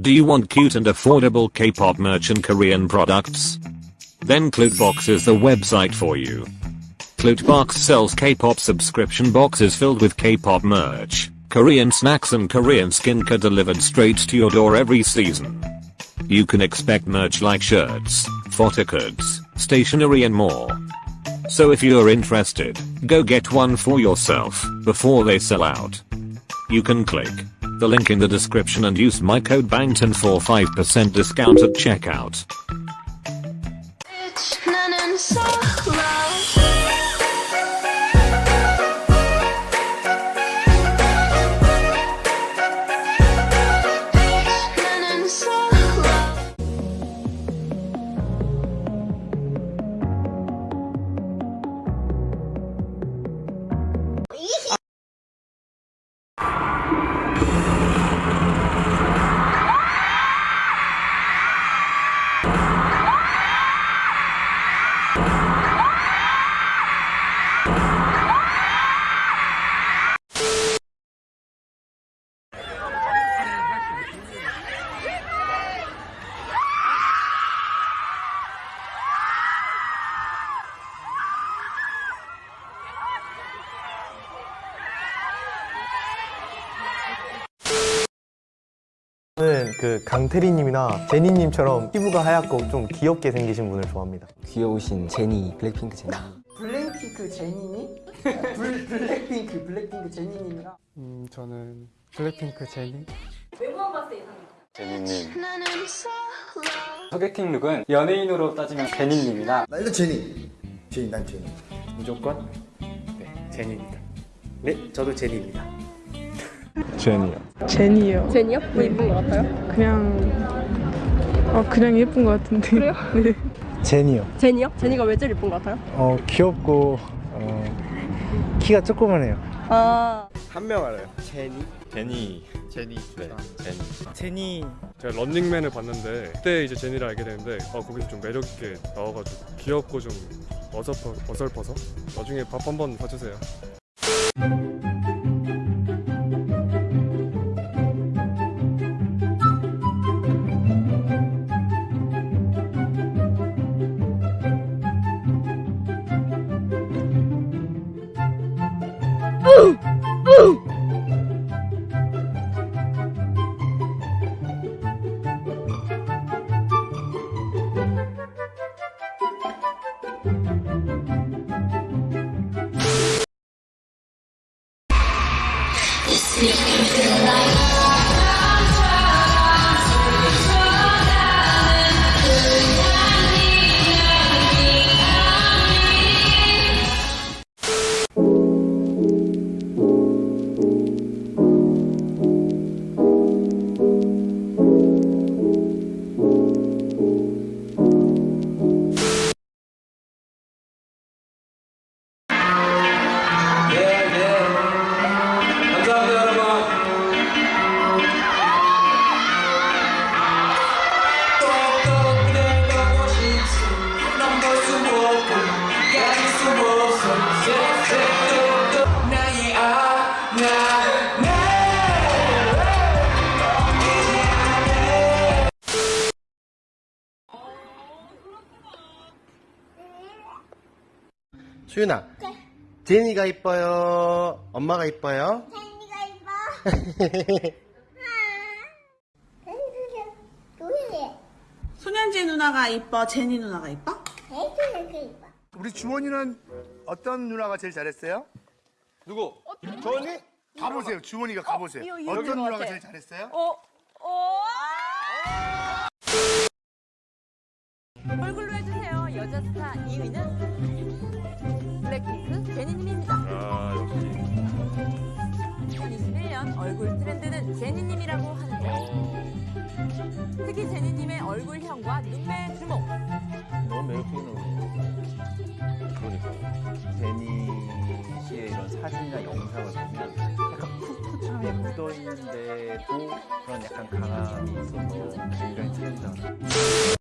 Do you want cute and affordable K-pop merch and Korean products? Then Clutebox is the website for you. Clutebox sells K-pop subscription boxes filled with K-pop merch, Korean snacks and Korean skincare delivered straight to your door every season. You can expect merch like shirts, photo cards, stationery and more. So if you're interested, go get one for yourself before they sell out. You can click the link in the description and use my code BANGTON for 5% discount at checkout. 저는 그 강태리님이나 제니님처럼 피부가 하얗고 좀 귀엽게 생기신 분을 좋아합니다. 귀여우신 제니 블랙핑크 제니 블랙핑크 제니님? 블, 블랙핑크 블랙핑크 제니님이랑 음, 저는 블랙핑크 제니. 나는 solo 소개팅 look은 연예인으로 따지면 제니님이나 나 이거 제니 제니 난 제니 무조건 네, 제니입니다. 네, 저도 제니입니다. 제니요. 제니요. 제니요? 뭐 이쁜 것 같아요? 그냥 어 그냥 예쁜 것 같은데. 그래요? 네. 제니요. 제니요? 제니가 왜 제일 이쁜 것 같아요? 어 귀엽고 어, 키가 조그만해요. 아 한 명 알아요. 제니. 제니 제니. 네 제니 제니. 제가 런닝맨을 봤는데 그때 이제 제니를 알게 되는데 어, 거기서 좀 매력 있게 나와가지고 귀엽고 좀 어설퍼 어설퍼서 나중에 밥 한번 사주세요. Seems like 수윤아 제니가 이뻐요 엄마가 이뻐요 제니가 이뻐 소년지 누나가 이뻐, 제니 누나가 이뻐? 제니가 이뻐 우리 주원이는 어떤 누나가 제일 잘했어요? 누구? 주원이? 가보세요 주원이가 가보세요 어떤 이거 누나가 같아. 제일 잘했어요? 어? 어? 얼굴로 해주세요. 여자 스타 2위는 블랙핑크 제니님입니다. 아 역시 2021년 얼굴 트렌드는 제니님이라고 하는데요. 특히 제니님의 얼굴형과 눈매 주목. 너무 매력적인 얼굴 그러니까 제니 씨의 이런 사진이나 영상을 보면 약간 풋풋함이 묻어있는데도 그런 약간 강함이 있어서 굉장히 트렌드하다